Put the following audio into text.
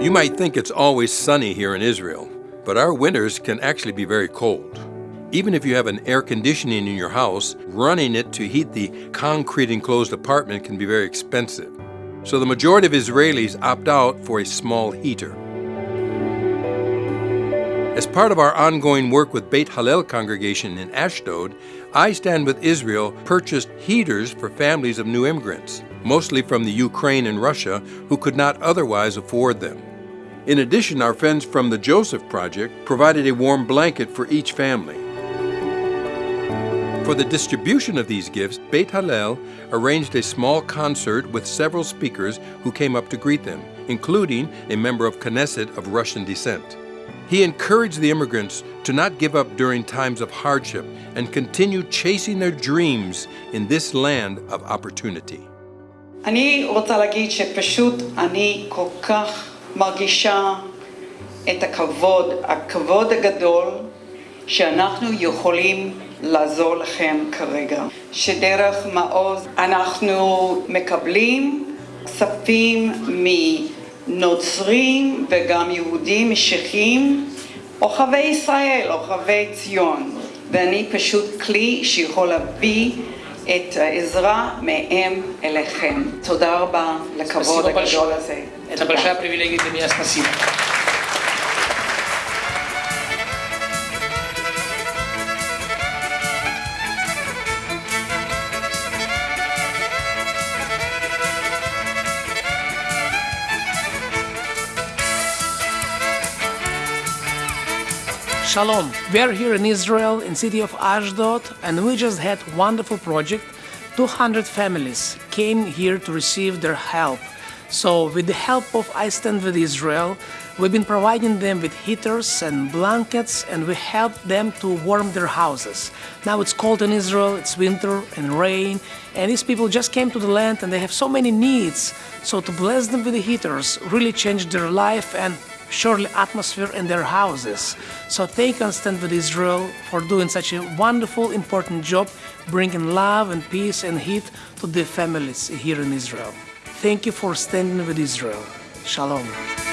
You might think it's always sunny here in Israel, but our winters can actually be very cold. Even if you have an air conditioning in your house, running it to heat the concrete enclosed apartment can be very expensive. So the majority of Israelis opt out for a small heater. As part of our ongoing work with Beit Hallel congregation in Ashdod, I Stand with Israel purchased heaters for families of new immigrants, mostly from the Ukraine and Russia, who could not otherwise afford them. In addition, our friends from the Joseph Project provided a warm blanket for each family. For the distribution of these gifts, Beit Hallel arranged a small concert with several speakers who came up to greet them, including a member of Knesset of Russian descent. He encouraged the immigrants to not give up during times of hardship and continue chasing their dreams in this land of opportunity. אני רוצה להגיד שפשוט אני כל כך מרגישה את הכבוד, הכבוד הגדול שאנחנו יכולים לעזור לכם כרגע. שדרך מעוז אנחנו מקבלים כספים מנוצרים וגם יהודים משיחיים, אוהבי ישראל, אוהבי ציון. ואני פשוט כלי שיכול להביא את העזרה מהם אליכם. תודה רבה לכבוד Спасибо הגדול большое. הזה. Это תודה. большая привилегия для меня. Спасибо. Shalom. We are here in Israel, in city of Ashdod, and we just had wonderful project. 200 families came here to receive their help. So with the help of I Stand With Israel, we've been providing them with heaters and blankets and we help them to warm their houses. Now it's cold in Israel, it's winter and rain, and these people just came to the land and they have so many needs. So to bless them with the heaters really changed their life and surely atmosphere in their houses. So thank and stand with Israel for doing such a wonderful, important job, bringing love and peace and heat to the families here in Israel. Thank you for standing with Israel. Shalom.